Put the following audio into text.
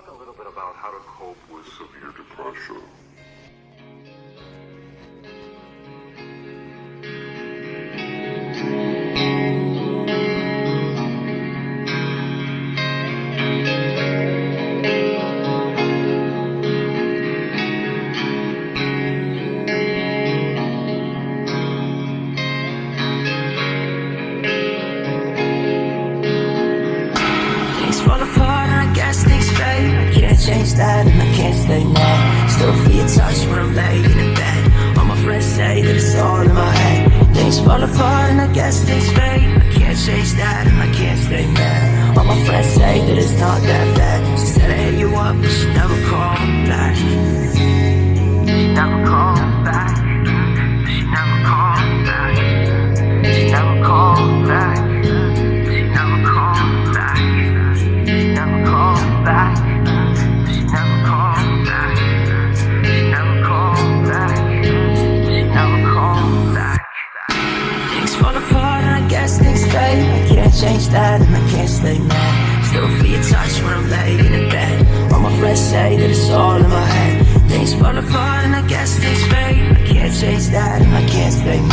talk a little bit about how to cope with severe that and I can't stay mad. Still feel your touch when I'm laying in bed. All my friends say that it's all in my head. Things fall apart and I guess things fade. I can't change that and I can't stay mad. All my friends say that it's not that bad. She said I hit you up but she never called back Fade I can't change that and I can't stay mad. Still feel your touch when I'm laying in bed. All my friends say that it's all in my head. Things fall apart and I guess things fade. I can't change that and I can't stay mad